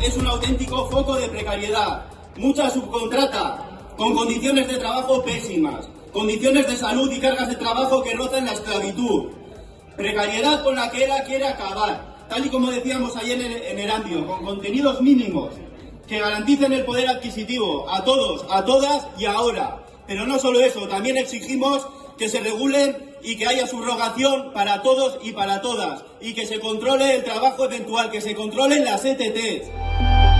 Es un auténtico foco de precariedad. Mucha subcontrata, con condiciones de trabajo pésimas, condiciones de salud y cargas de trabajo que rozan la esclavitud. Precariedad con la que ERA quiere acabar, tal y como decíamos ayer en Erandio, con contenidos mínimos que garanticen el poder adquisitivo a todos, a todas y ahora. Pero no solo eso, también exigimos que se regulen y que haya subrogación para todos y para todas y que se controle el trabajo eventual, que se controlen las ETTs.